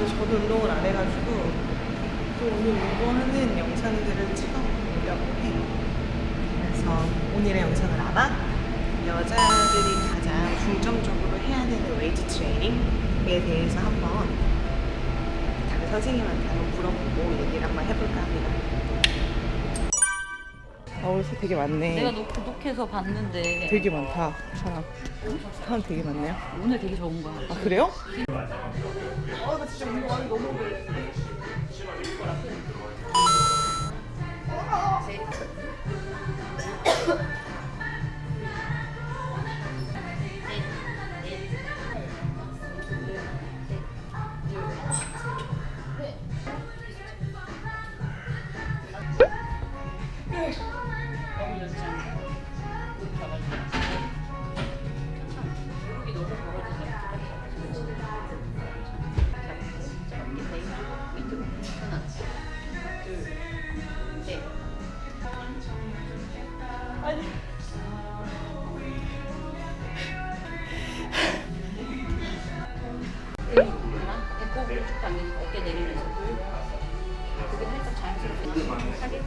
사실 저도 운동을 안 해가지고 또 오늘 운동하는 영상들을 찍어보려고 해요. 그래서 오늘의 영상은 아마 여자들이 가장 중점적으로 해야 되는 웨이트 트레이닝에 대해서 한번 다른 선생님한테 한번 물어보고 얘기를 한번 해볼까 합니다. 아, 새 되게 많네. 내가 너 구독해서 봤는데 되게 많다, 사람. 사람 되게 많네요. 오늘 되게 좋은 거야. 아, 그래요? 아, 나 진짜 운동하기 너무 오래 배꼽 쭉 당기고 어깨 내리면서. 그게 살짝 자연스럽게 하게.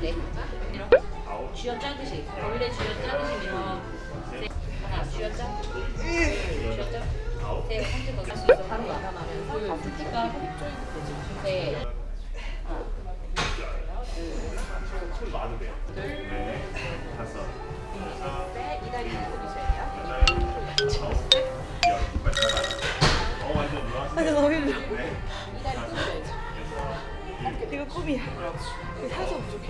네. 밀어 쥐어 짜듯이 원래 쥐어 짜듯이 밀어. 네. 하나 쥐어 짜 쥐어 짜세 한째 더 할수 있어 바로 나가면서 가슴 쭉 가고. 네. 하나 네, 다섯, 둘셋 이다리 돌리셔야 어완 아니, 너무 힘들어. 이거 꿈이야. 사서 부족해.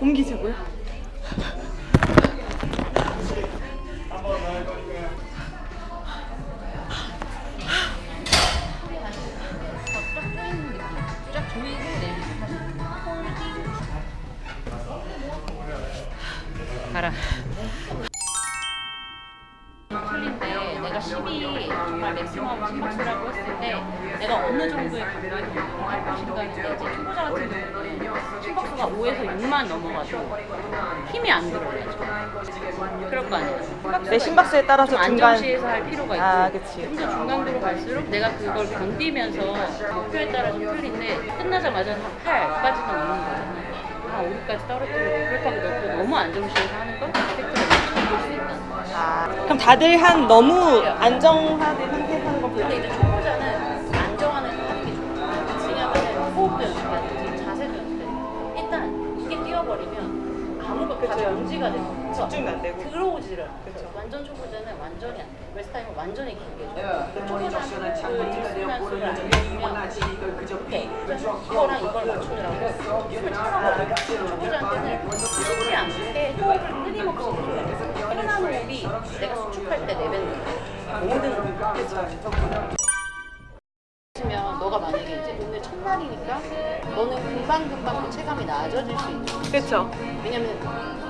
옮기자고요? 네. 가라 틀린데 내가 10이 정말 맥시멈 심박수라고 했을 때 내가 어느 정도의 강도에 적응할 것인가 했는데 이제 초보자 같은 경우는 심박수가 5에서 6만 넘어가도 힘이 안 들어요. 그럴 거 아니야 내 네, 심박수에 따라서 안정시에서 할 필요가 아, 있고 좀더 중간도로 갈수록 내가 그걸 견디면서 목표에 따라 좀 틀린데 끝나자마자 8까지는 오는 거야 5위까지 떨어뜨리고 그렇다고 너도 너무 안정적으로 하는 건 팩트를 볼수 있다. 아, 그럼 다들 한 너무 안정화된 상태에서 하는 것보다 근데 이제 초보자는 안정하는 하는 게 좋아요 왜냐하면 호흡도 연습해야 되고 자세도 연습해야 일단 이게 뛰어버리면 아무것도 다 정지가 되고 집중이 안 되고. 들어오지를 않아. 완전 초보자는 완전히 안 돼. 웨스타임은 완전히 길게 줘. 초보자는 그 뒷수면수를 알려주면 오케이. 이거랑 이걸 맞추느라고 숨을 참아버려. 초보자한테는 쉬지 않게 호흡을 끊임없이. 편한 호흡이 내가 수축할 때 내뱉는 거야. 모든 호흡. 면 너가 만약에 이제 오늘 첫날이니까 너는 금방금방 그 체감이 나아져질 수 있는. 그쵸. 왜냐면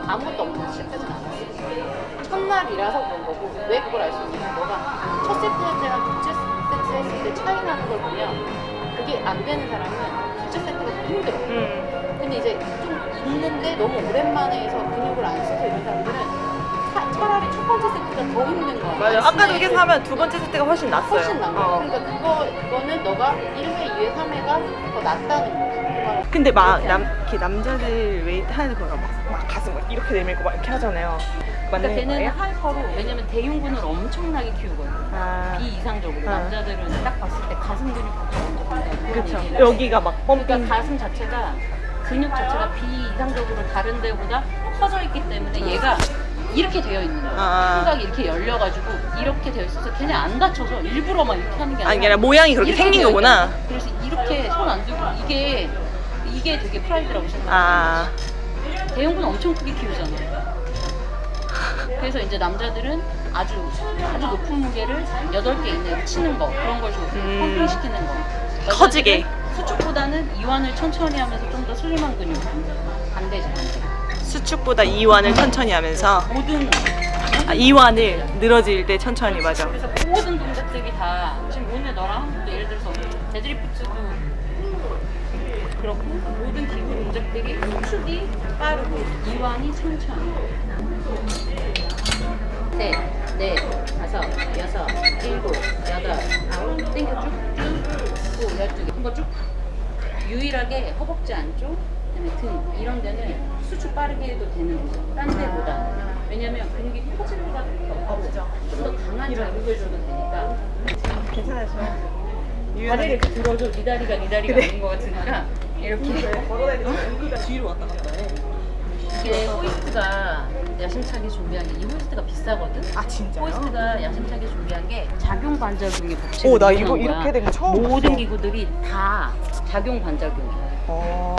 아무것도 없는 시작하진 않았어. 첫날이라서 그런 거고 왜 그걸 알 수 있냐면 너가 첫 세트 할 때랑 둘째 세트 했을 때 차이 나는 걸 보면 그게 안 되는 사람은 둘째 세트가 더 힘들어. 음. 근데 이제 좀 있는데 너무 오랜만에 해서 근육을 안 쓰고 이런 사람들은 차, 차라리 첫 번째 세트가 더 힘든 거야. 맞아. 아까도 이게 하면 두 번째 세트가 훨씬 낫어요. 훨씬 난 거야. 어. 그러니까 그거, 그거는 너가 1회, 2회, 3회가 더 낫다는 거야. 근데 막 남, 이렇게 남자들 웨이트 하는 거가 막, 막 가슴 막 이렇게 내밀고 막 이렇게 하잖아요. 그러니까 걔는 거예요? hyper로 왜냐면 대흉근을 엄청나게 키우거든. 아, 비이상적으로 아. 남자들은 딱 봤을 때 가슴 본다고 그쵸. 얘기를 여기가 막 pumping. 그러니까 가슴 자체가 근육 자체가 비이상적으로 다른 데보다 커져 있기 때문에 얘가 이렇게 되어 있는 거야. 아. 후각이 이렇게 열려가지고 이렇게 되어 있어서 걔네 안 다쳐서 일부러 막 이렇게 하는 게 아니라 아니, 아니라 모양이 그렇게 생긴 거구나. 그래서 이렇게 손 안 들고 이게 이게 되게 프라이드라고 생각해. 아, 대형군 엄청 크게 키우잖아. 그래서 이제 남자들은 아주 아주 높은 무게를 8개 이내에 치는 거 그런 걸 좋아해요. 음. 펌핑 시키는 거. 커지게. 수축보다는 이완을 천천히 하면서 좀 더 슬림한 근육 반대지 반대. 수축보다 이완을 천천히 하면서 모든 아, 이완을 늘어질 때 천천히 맞아. 그래서 모든 동작들이 다 지금 오늘 너랑 한 예를 들어서 deadlift도 그렇고 모든 기구 동작들이 수축이 빠르고 이완이 천천히. 셋, 넷, 다섯, 여섯, 일곱, 여덟, 아홉, 땡겨 쭉쭉, 고 열두 개. 한번 쭉. 유일하게 허벅지 안쪽, 그다음에 등 이런 데는 수축 빠르게 해도 되는 거죠. 딴 데보다. 왜냐면 근육이 커질 수밖에 없고 좀더 강한 자극을 줘도 되니까. 괜찮으시죠? 다리를 이렇게 들어줘. 네 다리가 네 다리가 아닌 것 같으니까 이렇게. 걸어다니면서 여기가 뒤로 왔다 갔다 해. 이게 호이스트가 야심차게 준비한 게 이 호이스트가 비싸거든. 아 진짜요? 호이스트가 야심차게 준비한 게 작용 관절근의 법칙을 오, 나 이용한 이거 거야. 이렇게 된 거 처음 모든 봤어. 기구들이 다 작용 관절근이야. 어.